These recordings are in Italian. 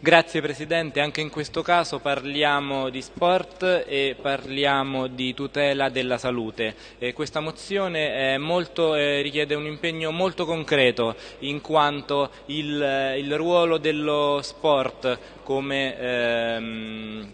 Grazie Presidente, anche in questo caso parliamo di sport e parliamo di tutela della salute. E questa mozione molto, eh, richiede un impegno molto concreto in quanto il, il ruolo dello sport come ehm,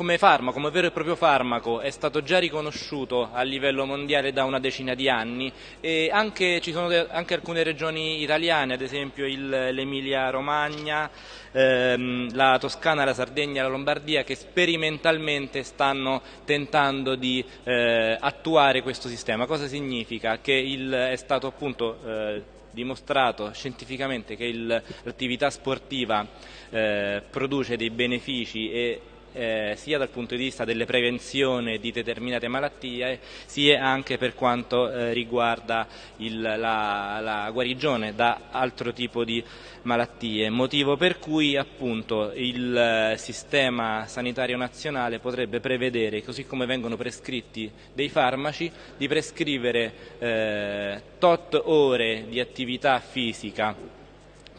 come farmaco, come vero e proprio farmaco, è stato già riconosciuto a livello mondiale da una decina di anni e anche, ci sono anche alcune regioni italiane, ad esempio l'Emilia Romagna, ehm, la Toscana, la Sardegna, la Lombardia, che sperimentalmente stanno tentando di eh, attuare questo sistema. Cosa significa? Che il, è stato appunto eh, dimostrato scientificamente che l'attività sportiva eh, produce dei benefici e eh, sia dal punto di vista delle prevenzioni di determinate malattie sia anche per quanto eh, riguarda il, la, la, guarigione da altro tipo di malattie, motivo per cui appunto il eh, sistema sanitario nazionale potrebbe prevedere, così come vengono prescritti dei farmaci, di prescrivere eh, tot ore di attività fisica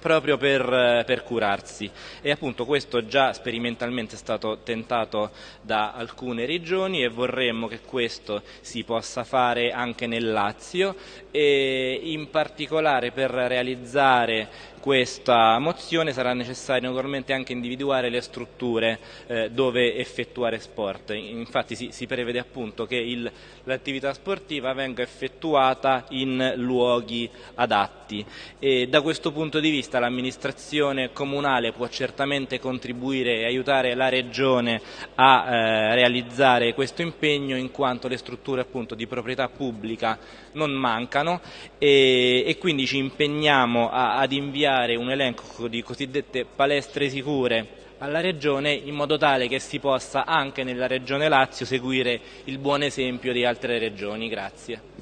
proprio per, eh, per, curarsi e appunto questo già sperimentalmente è stato tentato da alcune regioni e vorremmo che questo si possa fare anche nel Lazio e in particolare per realizzare questa mozione sarà necessario naturalmente anche individuare le strutture eh, dove effettuare sport. Infatti si, si prevede appunto che l'attività sportiva venga effettuata in luoghi adatti e da questo punto di vista l'amministrazione comunale può certamente contribuire e aiutare la regione a eh, realizzare questo impegno in quanto le strutture appunto di proprietà pubblica non mancano e, e quindi ci impegniamo a, ad inviare un elenco di cosiddette palestre sicure alla Regione in modo tale che si possa anche nella Regione Lazio seguire il buon esempio di altre regioni. Grazie.